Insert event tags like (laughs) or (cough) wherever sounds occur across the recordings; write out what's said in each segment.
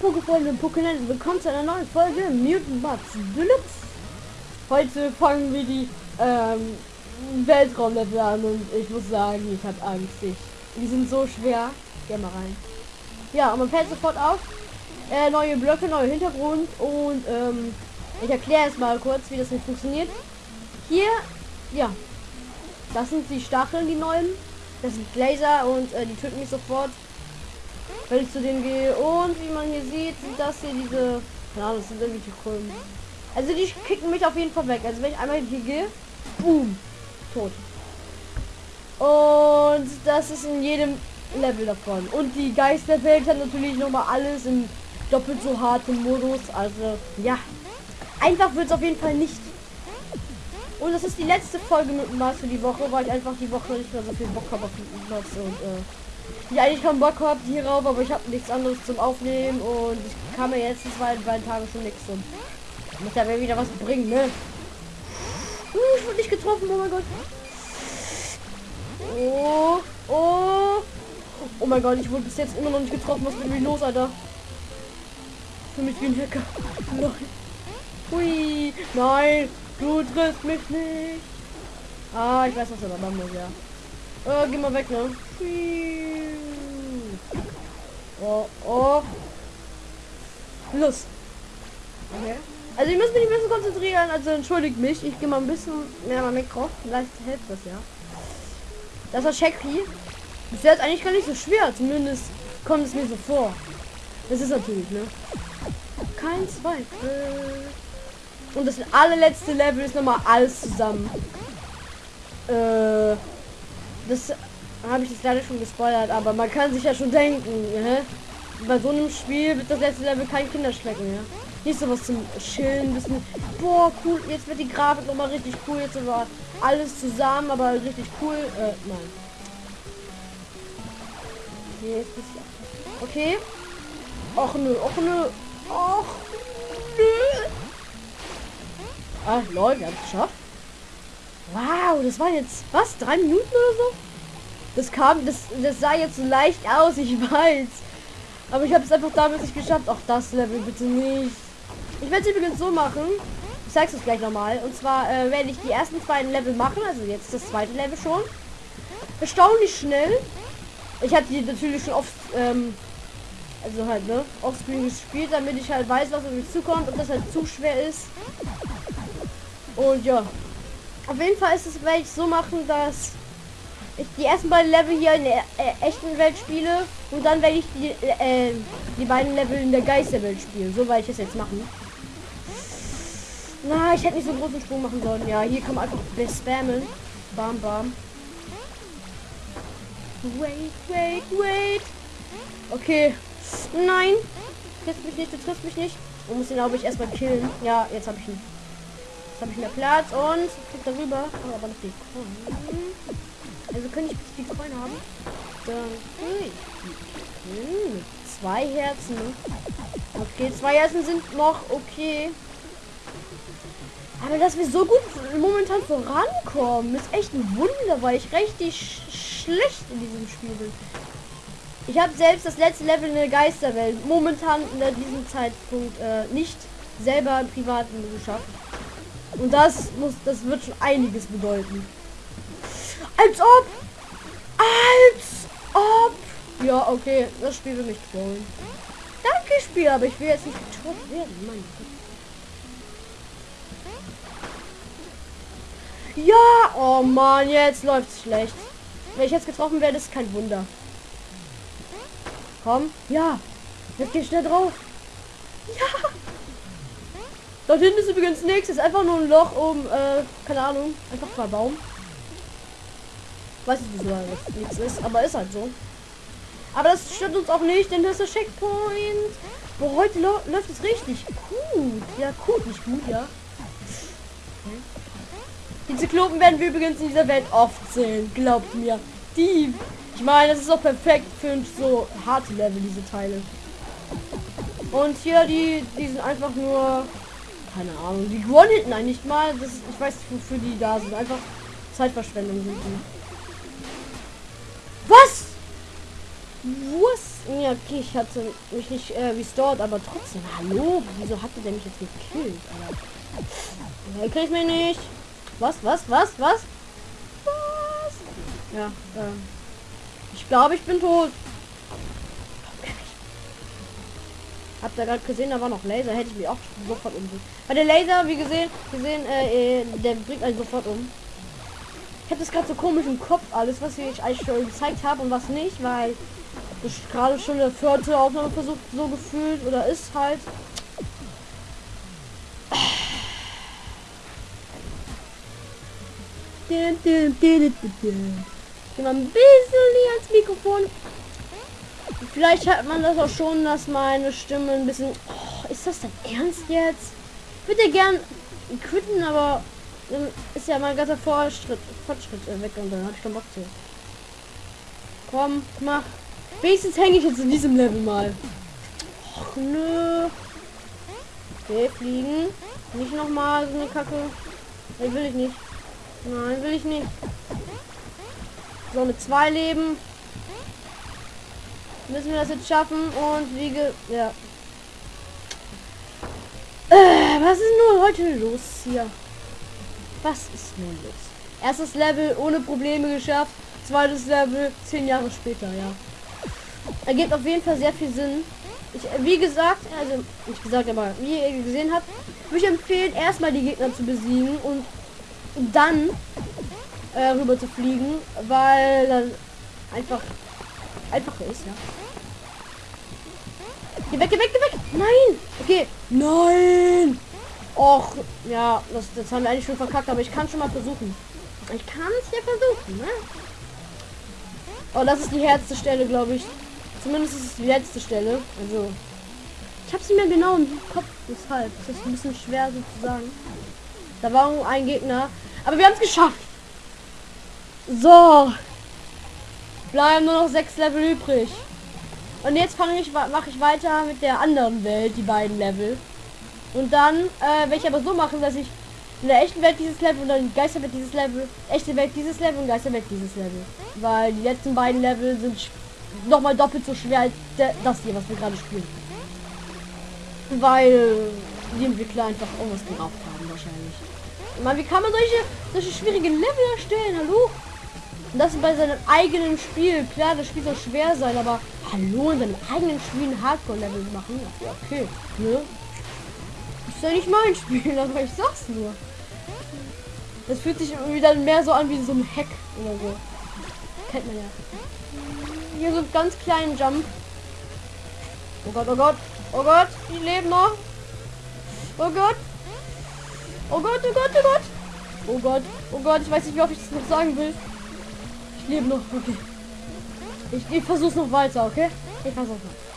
Pokéfreunde und Pokéland, willkommen zu einer neuen Folge Mutant Bugs Deluxe. Heute fangen wir die ähm, Weltraumlevel an und ich muss sagen, ich habe Angst. Ich, die sind so schwer. Geh mal rein. Ja, und man fällt sofort auf. Äh, neue Blöcke, neuer Hintergrund und ähm, ich erkläre es mal kurz, wie das nicht funktioniert. Hier, ja, das sind die Stacheln, die neuen. Das sind Laser und äh, die töten mich sofort wenn ich zu denen gehe. Und wie man hier sieht, sind das hier diese. Ja, das sind irgendwelche Krümmen. Also die kicken mich auf jeden Fall weg. Also wenn ich einmal hier gehe, boom, tot. Und das ist in jedem Level davon. Und die Geisterwelt hat natürlich noch mal alles in doppelt so hartem Modus. Also ja, einfach wird es auf jeden Fall nicht. Und das ist die letzte Folge mit Mars für die Woche, weil ich einfach die Woche nicht mehr so viel Bock habe auf Mars und äh, ich eigentlich keinen Bock habe hierauf, aber ich habe nichts anderes zum Aufnehmen und ich kann mir jetzt die zwei, beiden Tage schon nichts und muss ja wieder was bringen, ne? Uh, ich wurde nicht getroffen, oh mein Gott. Oh, oh. Oh mein Gott, ich wurde bis jetzt immer noch nicht getroffen. Was ist mit mir los, Alter? Für mich wie ein Hacker. Nein. Hui. Nein, du triffst mich nicht. Ah, ich weiß, was er da machen muss, ja. Oh, geh mal weg, ne? Oh, oh. Los. Okay. Also ich muss mich ein bisschen konzentrieren, also entschuldigt mich. Ich gehe mal ein bisschen mehr mal Mikro. Vielleicht hilft das ja. Das war Shaggy. Das ist eigentlich gar nicht so schwer, zumindest kommt es mir so vor. Das ist natürlich, ne? Kein Zweifel. Und das allerletzte Level ist nochmal alles zusammen. Äh, das habe ich das leider schon gespoilert, aber man kann sich ja schon denken, hä? bei so einem Spiel wird das letzte Level kein Kinderschrecken, ja. Nicht so was zum Chillen, bisschen, boah, cool, jetzt wird die Grafik noch mal richtig cool, jetzt war alles zusammen, aber richtig cool, äh, nein. Okay. Och nö, och nö, och nö. Ah, Leute, wir haben es geschafft. Wow, das war jetzt, was, drei Minuten oder so? Das kam, das, das sah jetzt so leicht aus, ich (laughs) weiß. Aber ich habe es einfach damals nicht geschafft. Auch das Level bitte nicht. Ich werde es übrigens so machen. Ich zeige es gleich nochmal. Und zwar äh, werde ich die ersten beiden Level machen. Also jetzt das zweite Level schon. Erstaunlich schnell. Ich hatte die natürlich schon oft, ähm, also halt, ne, offscreen gespielt, damit ich halt weiß, was auf mich zukommt und das halt zu schwer ist. Und ja. Auf jeden Fall ist es, werde ich so machen, dass ich die ersten beiden Level hier in der äh, echten Welt spiele und dann werde ich die, äh, die beiden Level in der Geisterwelt spielen. So werde ich es jetzt machen. Na, ich hätte nicht so großen Sprung machen sollen. Ja, hier kann man einfach spammen. Bam, bam. Wait, wait, wait. Okay. Nein. Trifft mich nicht, du triffst mich nicht. Man muss ihn, glaube ich, erstmal killen. Ja, jetzt habe ich ihn. Jetzt habe ich mehr Platz und krieg darüber. Oh, aber noch die also kann ich die Coin haben? Dann hm, zwei Herzen. Okay, zwei Herzen sind noch okay. Aber dass wir so gut momentan vorankommen, ist echt ein Wunder, weil ich richtig sch schlecht in diesem Spiel bin. Ich habe selbst das letzte Level in der Geisterwelt momentan in diesem Zeitpunkt äh, nicht selber im privaten geschafft. Und das muss, das wird schon einiges bedeuten. Als ob. Als ob. Ja, okay. Das Spiel will mich trollen. Danke, Spiel, aber ich will jetzt nicht getrollt werden. Gott. Ja, oh man, jetzt läuft's schlecht. Wenn ich jetzt getroffen werde, ist kein Wunder. Komm, ja. Jetzt geh schnell drauf. Ja. Dort hinten ist übrigens nichts. Ist einfach nur ein Loch um, äh, keine Ahnung, einfach mal Baum. Weiß ich wieso das nichts ist, aber ist halt so. Aber das stört uns auch nicht, denn das ist der Checkpoint. Wo heute läuft es richtig gut. Ja, gut, nicht gut, ja. Die Zyklopen werden wir übrigens in dieser Welt oft sehen, glaubt mir. Die, ich meine, das ist auch perfekt für so harte Level, diese Teile. Und hier, die, die sind einfach nur, keine Ahnung, die gewonnen eigentlich mal. Das, ich weiß nicht, wofür die da sind. Einfach Zeitverschwendung sind die. Was? Wurst. Ja, okay, ich hatte mich nicht äh, restored, aber trotzdem. Hallo? Wieso hatte der mich jetzt gekillt, Alter? Er kriegt mich nicht. Was, was, was, was? Was? Ja, ähm. Ich glaube, ich bin tot. Habt ihr gerade gesehen, da war noch Laser, hätte ich mich auch sofort umgebracht. Weil der Laser, wie gesehen, gesehen, äh, äh der bringt einen sofort um. Ich habe das gerade so komisch im Kopf, alles, was ich eigentlich schon gezeigt habe und was nicht, weil das gerade schon der vierte Aufnahmeversuch so gefühlt oder ist halt. Geh mal ein bisschen ans Mikrofon. Vielleicht hat man das auch schon, dass meine Stimme ein bisschen... Oh, ist das denn ernst jetzt? Ich würde gern quitten, aber dann ist ja mein ganzer Fortschritt, Fortschritt weg und dann habe ich keinen Bock zu. Komm, mach. Wenigstens hänge ich jetzt in diesem Level mal. Och, nö. Okay, fliegen. Nicht nochmal so eine Kacke. Nee, will ich nicht. Nein, will ich nicht. So, mit zwei Leben müssen wir das jetzt schaffen und wiege. Ja. Äh, was ist nur heute los hier? Was ist nun los? Erstes Level ohne Probleme geschafft. Zweites Level zehn Jahre später, ja. Ergibt auf jeden Fall sehr viel Sinn. Ich, wie gesagt, also nicht gesagt, aber wie ihr gesehen habt, würde ich empfehlen, erstmal die Gegner zu besiegen und dann äh, rüber zu fliegen, weil dann einfach einfacher ist, ja. Geh weg, geh weg, geh weg! Nein! Okay. Nein! Och, ja, das, das haben wir eigentlich schon verkackt, aber ich kann schon mal versuchen. Ich kann es ja versuchen, ne? Oh, das ist die härteste Stelle, glaube ich. Zumindest ist es die letzte Stelle. Also, ich habe sie mir genau im Kopf, deshalb. Das ist ein bisschen schwer sozusagen. Da war ein Gegner. Aber wir haben es geschafft. So. Bleiben nur noch sechs Level übrig. Und jetzt fange ich, mache ich weiter mit der anderen Welt, die beiden Level. Und dann äh, werde ich aber so machen, dass ich in der echten Welt dieses Level und dann die Geisterwelt dieses Level, echte Welt dieses Level und Geisterwelt dieses Level. Weil die letzten beiden Level sind noch mal doppelt so schwer als das hier, was wir gerade spielen. Weil die Entwickler einfach irgendwas gerauft haben wahrscheinlich. Man, wie kann man solche, solche schwierige Level erstellen? Hallo? Und das bei seinem eigenen Spiel. Klar, das Spiel soll schwer sein, aber hallo, in seinem eigenen Spiel ein Hardcore-Level machen. Ja, okay. Ne? Ist ja nicht mein (laughs) Spiel, aber ich sag's nur. Das fühlt sich irgendwie dann mehr so an wie so ein Hack oder so. Kennt man ja. Hier so einen ganz kleinen Jump. Oh Gott, oh Gott. Oh Gott, die leben noch. Oh Gott. Oh Gott, oh Gott, oh Gott. Oh Gott, oh Gott, ich weiß nicht, wie oft ich das noch sagen will. Lebe noch, okay. Ich, ich versuch's noch weiter, okay? Ich versuch's noch.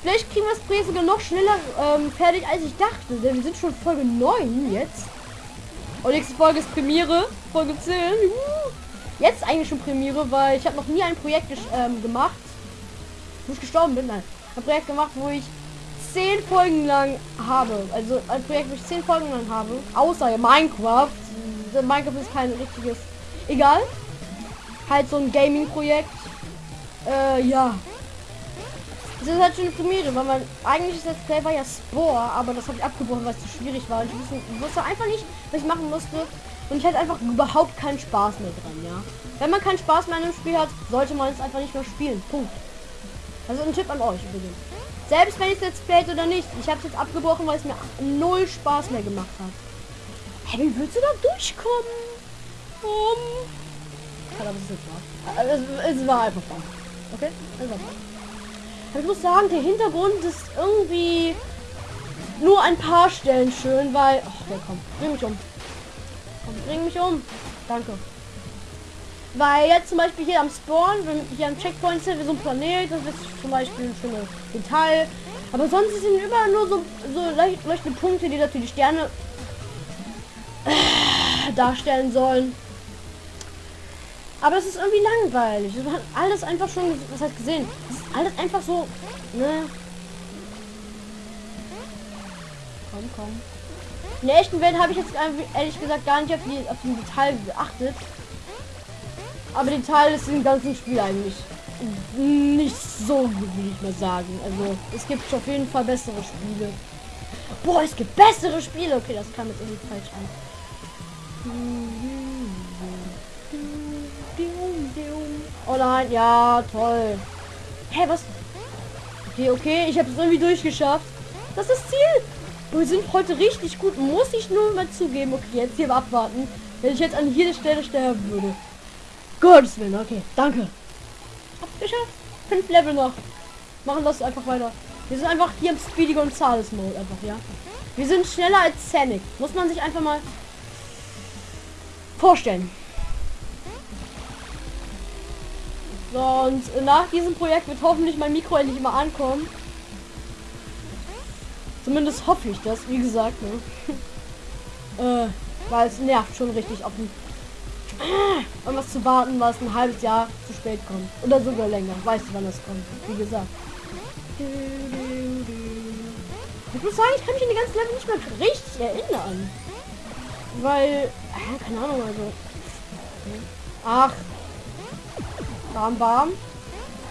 Vielleicht kriegen wir das Projekt sogar noch schneller ähm, fertig, als ich dachte. Denn wir sind schon Folge 9 jetzt. Und nächste Folge ist Premiere. Folge 10. Jetzt eigentlich schon Premiere, weil ich habe noch nie ein Projekt ähm, gemacht. Wo ich gestorben bin. Nein. Ein Projekt gemacht, wo ich 10 Folgen lang habe. Also ein Projekt, wo ich 10 Folgen lang habe. Außer Minecraft. Minecraft ist kein richtiges. Egal. Halt so ein Gaming-Projekt. Äh, ja. Das ist halt schon eine Premiere, weil man eigentlich ist das Play war ja Spore, aber das habe ich abgebrochen, weil es zu schwierig war. Und ich wusste, wusste einfach nicht, was ich machen musste. Und ich hatte einfach überhaupt keinen Spaß mehr dran, ja. Wenn man keinen Spaß mehr an einem Spiel hat, sollte man es einfach nicht mehr spielen. Punkt. Also ein Tipp an euch übrigens. Selbst wenn ich es jetzt playt oder nicht, ich habe es jetzt abgebrochen, weil es mir null Spaß mehr gemacht hat. Hey, wie willst du da durchkommen? Um. aber es ist wahr. Es, es war einfach wahr. Okay? Es war wahr. Ich muss sagen, der Hintergrund ist irgendwie nur ein paar Stellen schön, weil... Ach, der kommt. Bring mich um. Komm, bring mich um. Danke. Weil jetzt zum Beispiel hier am Spawn, wenn hier am Checkpoint sind, wir so ein Planet, das ist zum Beispiel ein schönes Detail. Aber sonst sind überall nur so, so leuchtende Punkte, die natürlich Sterne äh, darstellen sollen. Aber es ist irgendwie langweilig. Das hat alles einfach schon, was hat gesehen. Es ist alles einfach so, ne? Komm, komm. In der echten Welt habe ich jetzt ehrlich gesagt gar nicht auf die, auf die Detail geachtet. Aber die Teile ist im ganzen Spiel eigentlich nicht so gut, will ich mal sagen. Also es gibt auf jeden Fall bessere Spiele. Boah, es gibt bessere Spiele. Okay, das kam jetzt irgendwie falsch an. Oh nein, ja, toll. Hä, hey, was? Okay, okay, ich habe es irgendwie durchgeschafft. Das ist das Ziel. Wir sind heute richtig gut. Muss ich nur mal zugeben. Okay, jetzt hier abwarten. Wenn ich jetzt an jeder Stelle sterben würde. Gottes Willen, okay. Danke. Hab's. Fünf Level noch. Machen das einfach weiter. Wir sind einfach hier im Speedy Gonzales Mode einfach, ja. Wir sind schneller als Sonic. Muss man sich einfach mal vorstellen. So, und nach diesem Projekt wird hoffentlich mein Mikro endlich mal ankommen. Zumindest hoffe ich das, wie gesagt, ne? (laughs) äh, weil es nervt schon richtig auf den (clears throat) um was zu warten, was ein halbes Jahr zu spät kommt. Oder sogar länger. Weißt du, wann das kommt? Wie gesagt. Ich muss sagen, ich kann mich in die ganzen Level nicht mehr richtig erinnern. Weil, äh, keine Ahnung, also. Ach. Bam, bam.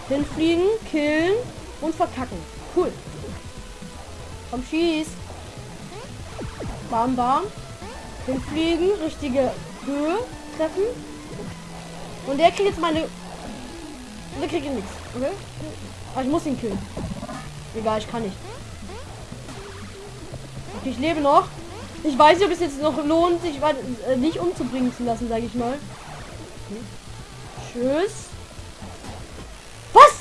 Hinfliegen, killen und verkacken. Cool. Komm, schieß. Bam, bam. Hinfliegen, richtige Höhe treffen. Und der kriegt jetzt meine... Der kriegt nichts, okay? Aber ich muss ihn killen. Egal, ich kann nicht. Okay, ich lebe noch. Ich weiß nicht, ob es jetzt noch lohnt, sich äh, nicht umzubringen zu lassen, sage ich mal. Okay. Tschüss. Was?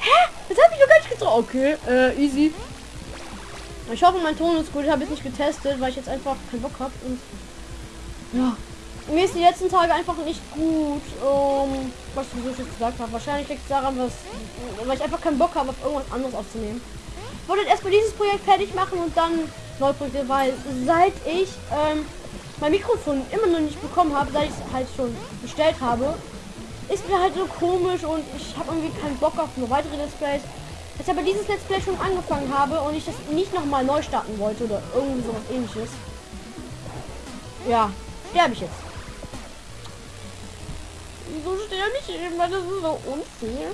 Hä? Das habe ich doch gar nicht getroffen. Okay, äh, easy. Ich hoffe, mein Ton ist gut. Ich habe es nicht getestet, weil ich jetzt einfach keinen Bock habe. Und ja, mir ist die letzten Tage einfach nicht gut. Um, was ich so gesagt habe. Wahrscheinlich liegt es daran, dass, weil ich einfach keinen Bock habe, auf irgendwas anderes aufzunehmen. Ich wollte erstmal dieses Projekt fertig machen und dann Projekte, weil seit ich ähm, mein Mikrofon immer noch nicht bekommen habe, seit ich es halt schon bestellt habe, ist mir halt so komisch und ich habe irgendwie keinen Bock auf nur weitere Let's Plays. Jetzt aber dieses Let's Play schon angefangen habe und ich das nicht nochmal neu starten wollte oder irgendwie sowas ähnliches. Ja, sterbe ich jetzt. Wieso sterbe ich immer? Das ist so unfair.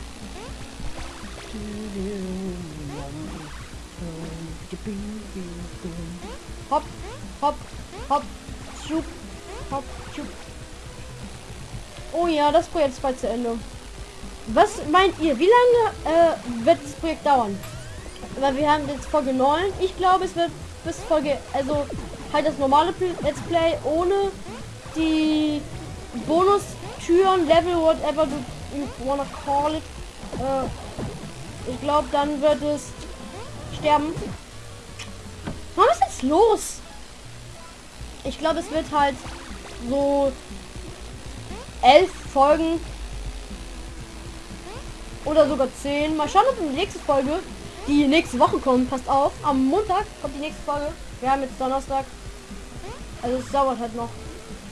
Hopp, hopp, hopp, schup, hopp, schup. Oh ja, das Projekt ist bald zu Ende. Was meint ihr? Wie lange äh, wird das Projekt dauern? Weil wir haben jetzt Folge 9. Ich glaube, es wird bis Folge, also halt das normale Let's Play ohne die Bonus Türen, Level, whatever you wanna call it. Äh, ich glaube, dann wird es sterben. Was ist jetzt los? Ich glaube, es wird halt so elf Folgen oder sogar zehn. Mal schauen, ob die nächste Folge, die nächste Woche kommt, passt auf. Am Montag kommt die nächste Folge. Wir haben jetzt Donnerstag. Also es dauert halt noch.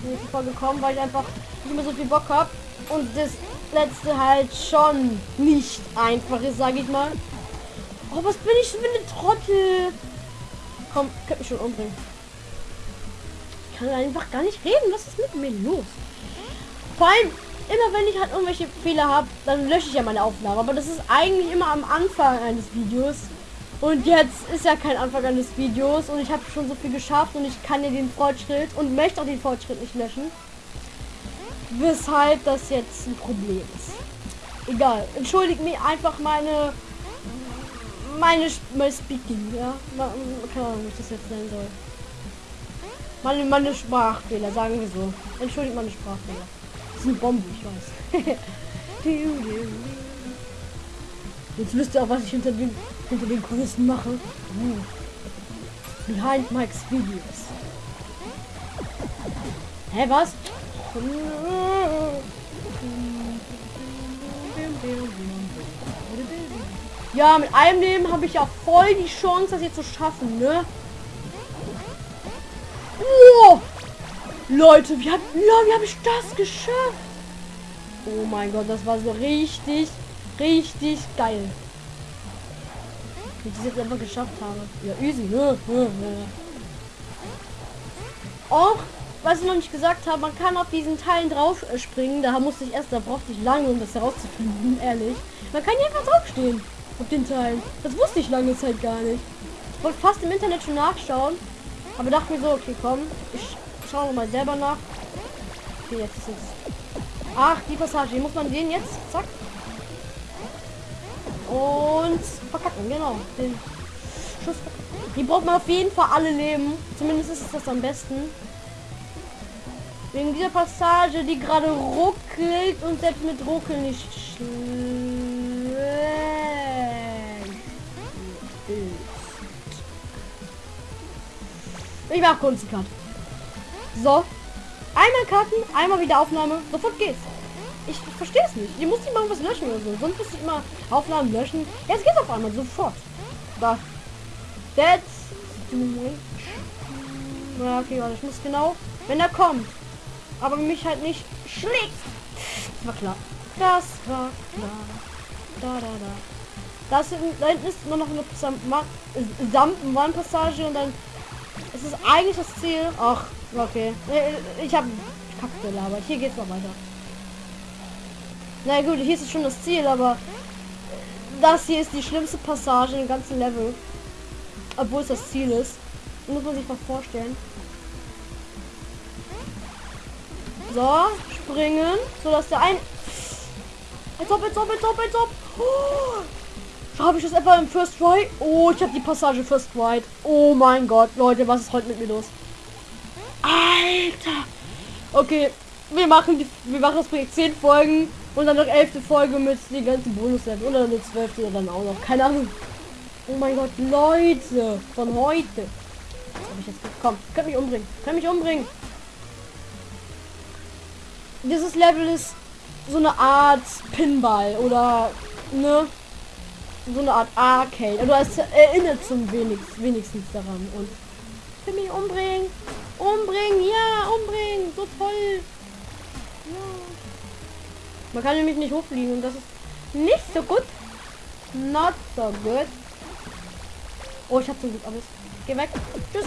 Die nächste Folge kommen, weil ich einfach nicht mehr so viel Bock habe. Und das letzte halt schon nicht einfach ist, sage ich mal. Oh, was bin ich für eine Trottel? Komm, könnt mich schon umbringen. Ich kann einfach gar nicht reden. Was ist mit mir los? Vor allem, immer wenn ich halt irgendwelche Fehler habe, dann lösche ich ja meine Aufnahme. Aber das ist eigentlich immer am Anfang eines Videos. Und jetzt ist ja kein Anfang eines Videos und ich habe schon so viel geschafft und ich kann ja den Fortschritt und möchte auch den Fortschritt nicht löschen weshalb das jetzt ein Problem ist. Egal, entschuldigt mir einfach meine meine mein Speaking, ja, keine Ahnung, was das jetzt sein soll. Meine, meine Sprachfehler, sagen wir so. Entschuldigt meine Sprachfehler. Das ist eine Bombe, ich weiß. (laughs) Jetzt wisst ihr auch, was ich hinter den hinter den Kulissen mache. Uh. Behind Mike's Videos. Hä, was? Ja, mit einem Leben habe ich ja voll die Chance, das jetzt zu schaffen, ne? Oh! Leute, wie, hab, habe ich das geschafft? Oh mein Gott, das war so richtig, richtig geil. Wie ich das jetzt einfach geschafft habe. Ja, easy. (laughs) Och, was ich noch nicht gesagt habe, man kann auf diesen Teilen drauf äh, springen. Da musste ich erst, da brauchte ich lange, um das herauszufinden, (laughs) ehrlich. Man kann hier einfach draufstehen auf den Teilen. Das wusste ich lange Zeit gar nicht. Ich wollte fast im Internet schon nachschauen, aber dachte mir so, okay, komm, ich schaue mal selber nach. Okay, jetzt ist es. Ach, die Passage, muss man den jetzt, zack. Und verkacken, genau. Den Schuss Die braucht man auf jeden Fall alle Leben. Zumindest ist es das am besten. Wegen dieser Passage, die gerade ruckelt und selbst mit Ruckeln nicht schlecht Ich mach kurz einen Cut. So. Einmal cutten, einmal wieder Aufnahme. Sofort geht's. Ich verstehe es nicht. Ihr müsst nicht mal was löschen oder so. Sonst müsst ihr immer Aufnahmen löschen. Jetzt geht's auf einmal sofort. Da. That's Ja, okay, warte, ich muss genau. Wenn er kommt. Aber mich halt nicht schlägt. Das war klar. Das war klar. Da, da, da. Das da hinten ist nur noch eine Sampenwandpassage und dann es ist eigentlich das Ziel. Ach, okay. Ich habe Kacke gelabert. Hier geht's noch weiter. Na gut, hier ist schon das Ziel, aber das hier ist die schlimmste Passage im ganzen Level. Obwohl es das Ziel ist. Muss man sich mal vorstellen. So, springen, so dass der ein... Als ob, als ob, als ob, als ob. Oh, habe ich das etwa im First Try? Oh, ich habe die Passage First Try. Oh mein Gott, Leute, was ist heute mit mir los? Alter. Okay, wir machen die, wir machen das Projekt 10 Folgen und dann noch 11. Folge mit den ganzen bonus -Level. oder eine 12. oder dann auch noch. Keine Ahnung. Oh mein Gott, Leute, von heute. Hab ich jetzt komm, könnt mich umbringen. Könnt mich umbringen. Dieses Level ist so eine Art Pinball oder ne so eine Art Arcade. Oder es erinnert zum wenigstens, wenigstens daran und Will mich umbringen. Umbringen, ja, umbringen. So toll. Ja. Man kann nämlich nicht hochfliegen und das ist nicht so gut. Not so good. Oh, ich hab zum Glück alles. Geh weg. Tschüss.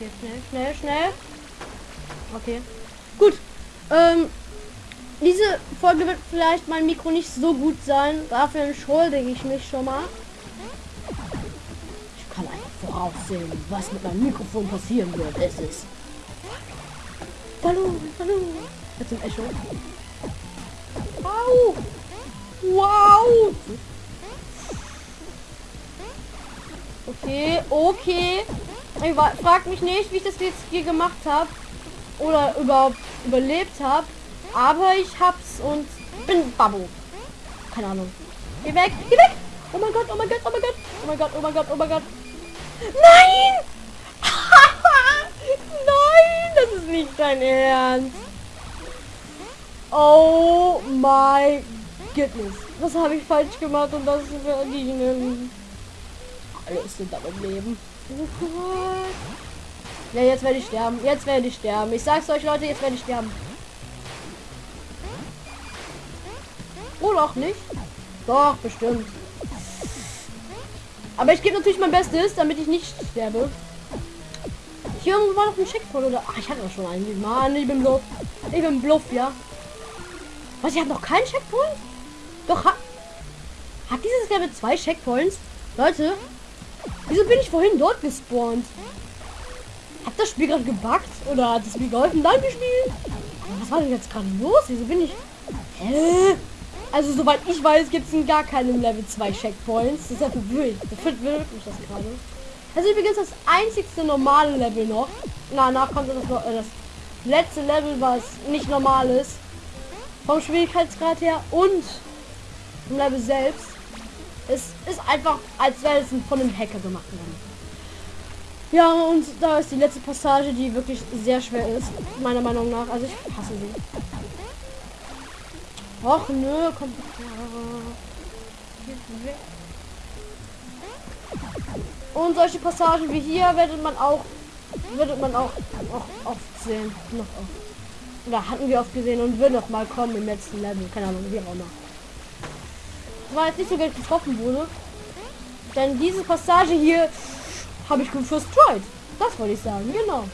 Jetzt schnell, schnell, schnell. Okay. Gut. Ähm, diese Folge wird vielleicht mein Mikro nicht so gut sein. Dafür entschuldige ich mich schon mal. Ich kann einfach voraussehen, was mit meinem Mikrofon passieren wird. Es ist. Hallo, hallo. Jetzt ein Echo. Wow. Wow. Okay, okay. Ich frag mich nicht, wie ich das jetzt hier gemacht habe. Oder überhaupt überlebt habe. Aber ich hab's und bin Babu. Keine Ahnung. Geh weg, geh weg! Oh mein Gott, oh mein Gott, oh mein Gott, oh mein Gott, oh mein Gott, oh mein Gott. Nein! (laughs) Nein, das ist nicht dein Ernst. Oh my goodness. Was habe ich falsch gemacht und das verdienen? Alles aber im Leben. Oh Gott. Ja, jetzt werde ich sterben. Jetzt werde ich sterben. Ich sag's euch, Leute, jetzt werde ich sterben. Oder auch nicht. Doch, bestimmt. Aber ich gebe natürlich mein Bestes, damit ich nicht sterbe. Hier irgendwo war noch ein Checkpoint oder... Ach, ich hatte doch schon einen. Mann, ich bin Bluff. Ich bin Bluff, ja. Was, ich habe noch keinen Checkpoint? Doch, hat... Hat dieses Level zwei Checkpoints? Leute, wieso bin ich vorhin dort gespawnt? Hat das Spiel gerade gebackt? Oder hat es mir geholfen? Nein, wir. Was war denn jetzt gerade los? Wieso bin ich... Hä? Also soweit ich weiß, gibt es gar keinem Level 2 Checkpoints. Das ist ja verwirrt. Das verwirrt mich das gerade. Das übrigens das einzigste normale Level noch. Danach kommt das, äh, das letzte Level, was nicht normal ist. Vom Schwierigkeitsgrad her und vom Level selbst. Es ist einfach, als wäre es von einem Hacker gemacht worden. Ja, und da ist die letzte Passage, die wirklich sehr schwer ist, meiner Meinung nach. Also ich hasse sie. Och nö, kommt Und solche Passagen wie hier werdet man auch wird man auch, auch oft sehen. Noch oft. Oder hatten wir oft gesehen und wird noch mal kommen im letzten Level. Keine Ahnung, wie auch immer. War jetzt nicht so Geld getroffen wurde. Denn diese Passage hier habe ich gut first tried. Das wollte ich sagen, genau.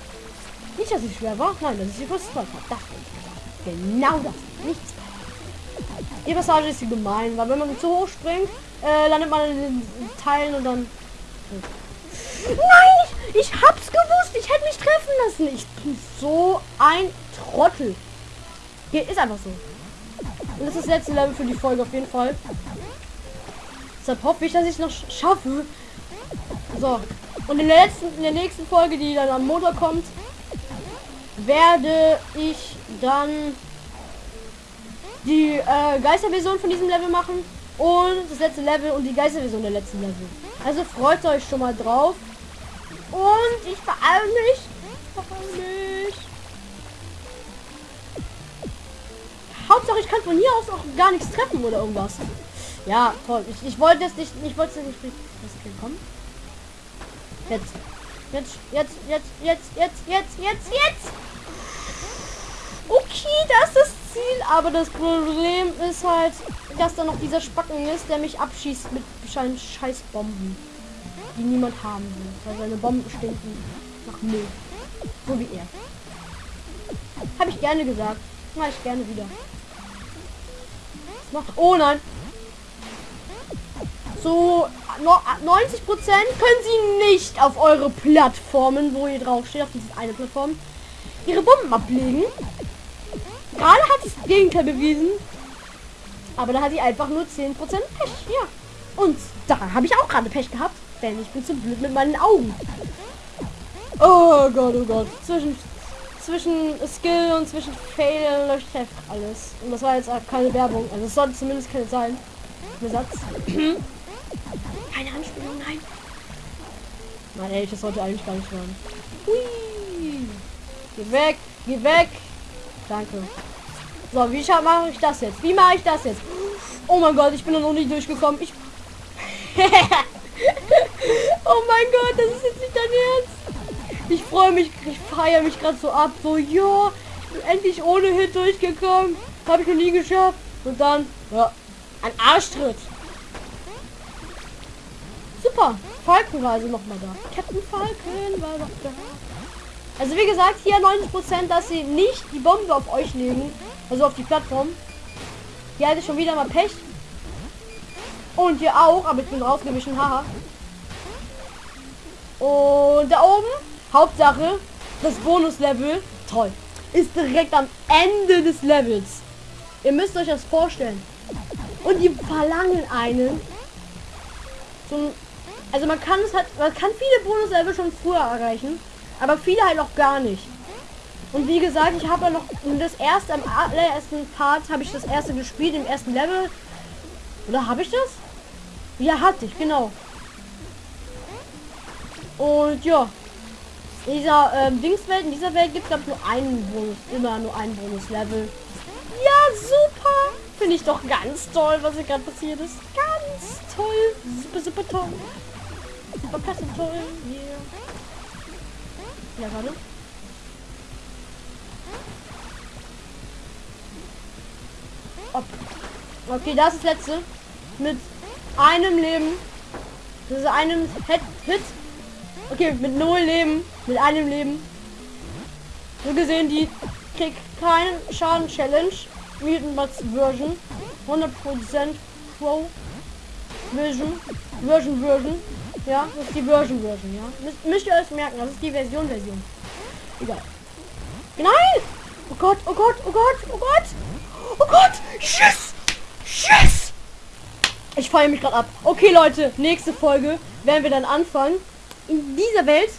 Nicht, dass ich schwer war. Nein, dass ich die first tried habe. Das. Genau das. Nichts. Die Passage ist gemein, weil wenn man zu hoch springt, äh, landet man in den Teilen und dann... Nein! Ich, ich hab's gewusst! Ich hätte mich treffen lassen! Ich bin so ein Trottel. Hier ist einfach so. Und das ist das letzte Level für die Folge auf jeden Fall. Deshalb hoffe ich, dass ich noch schaffe. So. Und in der letzten, in der nächsten Folge, die dann am Montag kommt, werde ich dann die äh, Geisterversion von diesem Level machen und das letzte Level und die Geisterversion der letzten Level. Also freut euch schon mal drauf. Und ich beeile mich. Mich. Hauptsache ich kann von hier aus auch gar nichts treffen oder irgendwas. Ja, toll. Ich, ich wollte es nicht, ich wollte es nicht. Das kommen. Jetzt. Jetzt, jetzt, jetzt, jetzt, jetzt, jetzt, jetzt, jetzt. Okay, das ist das Ziel, aber das Problem ist halt, dass da noch dieser Spacken ist, der mich abschießt mit scheiß Bomben, die niemand haben will, weil seine Bomben stinken nach Müll. So wie er. Habe ich gerne gesagt. Mache ich gerne wieder. Macht, oh nein. So 90 Prozent können sie nicht auf eure Plattformen, wo ihr drauf steht, auf diese eine Plattform, ihre Bomben ablegen. Gerade hat es das Gegenteil bewiesen. Aber da hat sie einfach nur 10% Pech. Ja. Und da habe ich auch gerade Pech gehabt. Denn ich bin zu blöd mit meinen Augen. Oh Gott, oh Gott. Zwischen, zwischen Skill und zwischen Fail löscht einfach alles. Und das war jetzt keine Werbung. Also es sollte zumindest keine sein. Satz. (clears throat) keine Anspielung, nein. Nein, ey, das sollte eigentlich gar nicht. Hui. Geh weg, geh weg. Danke. So, wie mache ich das jetzt? Wie mache ich das jetzt? Oh mein Gott, ich bin noch nicht durchgekommen. Ich (laughs) oh mein Gott, das ist jetzt nicht dein Ernst. Ich freue mich, ich feiere mich gerade so ab. So, ja, endlich ohne Hit durchgekommen. Habe ich noch nie geschafft. Und dann, ja, ein Arschtritt. Super. Falken war also nochmal da. Captain Falken war doch da. Also wie gesagt, hier 90%, dass sie nicht die Bombe auf euch legen. Also auf die Plattform. Hier hatte ich schon wieder mal Pech. Und hier auch, aber ich bin rausgewichen, haha. Und da oben, Hauptsache, das Bonuslevel, toll, ist direkt am Ende des Levels. Ihr müsst euch das vorstellen. Und die verlangen einen. Zum, also man kann es halt, man kann viele Bonuslevel schon früher erreichen. Aber viele halt noch gar nicht. Und wie gesagt, ich habe ja noch das erste, am allerersten Part habe ich das erste gespielt, im ersten Level. Oder habe ich das? Ja, hatte ich, genau. Und ja. In dieser ähm, Dingswelt, in dieser Welt gibt es nur einen Bonus, immer nur einen Bonus-Level. Ja, super! Finde ich doch ganz toll, was hier gerade passiert ist. Ganz toll. Super, super toll. Super klasse toll. Yeah. Ja, warte. Ob. Okay, das ist das letzte. Mit einem Leben. Das ist einem Hit. Hit. Okay, mit null Leben. Mit einem Leben. So gesehen, die kriegt keinen Schaden Challenge. Mutant Version. 100% Pro Version. Version Version. Ja, das ist die Version Version, ja. Müsst, müsst ihr euch merken, das ist die Version Version. Egal. Nein! Oh Gott, oh Gott, oh Gott, oh Gott! Oh Gott! Tschüss! Tschüss! Ich feiere mich gerade ab. Okay, Leute, nächste Folge werden wir dann anfangen, in dieser Welt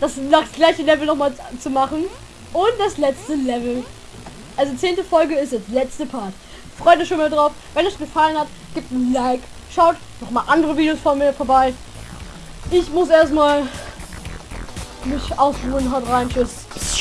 das, das gleiche Level nochmal zu machen. Und das letzte Level. Also zehnte Folge ist es, letzte Part. Freut euch schon mal drauf. Wenn es gefallen hat, gebt ein Like. Schaut noch mal andere Videos von mir vorbei. Ich muss erstmal mich ausruhen. Haut rein. Tschüss.